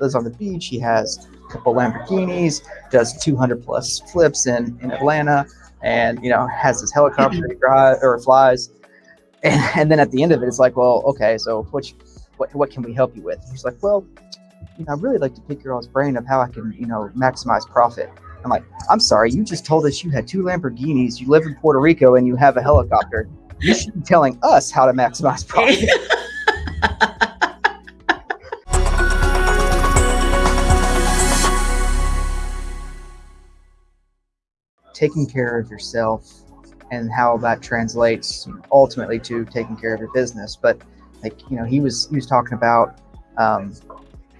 lives on the beach. He has a couple Lamborghinis, does 200 plus flips in in Atlanta, and you know has his helicopter he drive or flies. And, and then at the end of it, it's like, well, okay, so what, what what can we help you with? He's like, well, you know, I'd really like to pick your all's brain of how I can, you know, maximize profit. I'm like, I'm sorry, you just told us you had two Lamborghinis, you live in Puerto Rico, and you have a helicopter. You should be telling us how to maximize profit. taking care of yourself and how that translates ultimately to taking care of your business. But like you know, he was he was talking about um,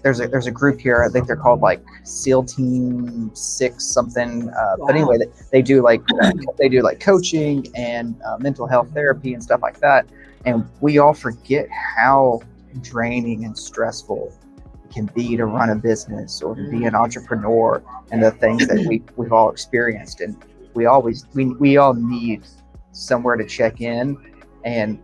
there's a there's a group here. I think they're called like SEAL Team Six something. Uh, wow. But anyway, they, they do like uh, they do like coaching and uh, mental health therapy and stuff like that. And we all forget how draining and stressful can be to run a business or to be an entrepreneur and the things that we we've all experienced. And we always we we all need somewhere to check in and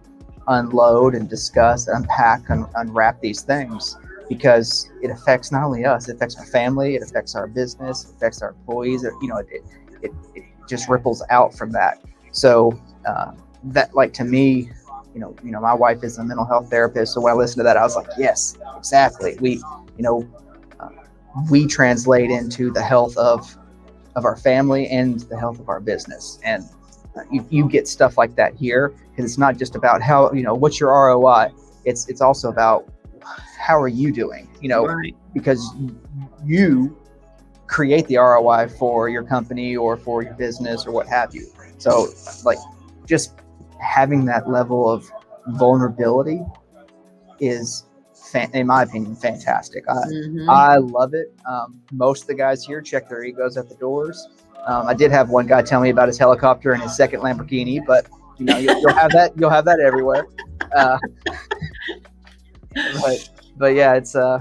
unload and discuss, unpack, and unwrap these things because it affects not only us, it affects our family, it affects our business, it affects our employees. You know, it, it, it just ripples out from that. So uh, that, like to me, you know, you know, my wife is a mental health therapist. So when I listened to that, I was like, yes, exactly. We, you know, uh, we translate into the health of of our family and the health of our business. And uh, you, you get stuff like that here because it's not just about how you know what's your ROI. It's it's also about how are you doing? You know, right. because you create the ROI for your company or for your business or what have you. So, like, just having that level of vulnerability is, in my opinion, fantastic. I, mm-hmm. I love it. Um, most of the guys here check their egos at the doors. Um, I did have one guy tell me about his helicopter and his second Lamborghini, but you know, you'll, you'll have that. You'll have that everywhere. Uh, but but yeah, it's uh,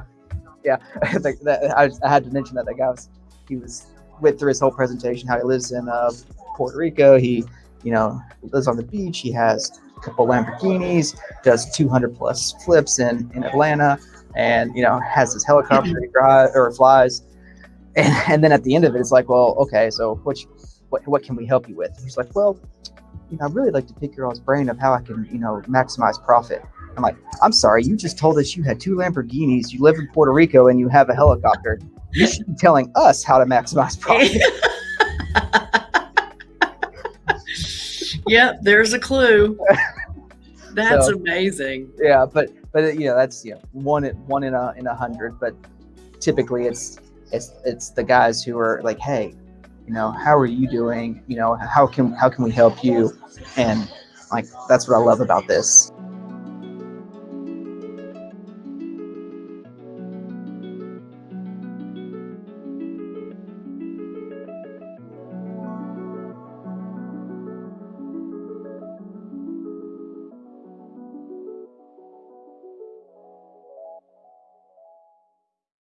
yeah, that, I, I, had to mention that that guy was he was went through his whole presentation how he lives in uh, Puerto Rico. He you know lives on the beach. He has a couple Lamborghinis, does 200 plus flips in in Atlanta, and you know has his helicopter he drive or flies. And, and then at the end of it, it's like, well, okay, so what, what, what can we help you with? He's like, well, you know, I'd really like to pick your all's brain of how I can, you know, maximize profit. I'm like, I'm sorry, you just told us you had two Lamborghinis, you live in Puerto Rico, and you have a helicopter. You should be telling us how to maximize profit. yep, there's a clue. That's so, amazing. Yeah, but but you know that's you know one one in a in a hundred, but typically it's it's it's the guys who are like, hey, you know, how are you doing? You know, how can how can we help you? And like that's what I love about this.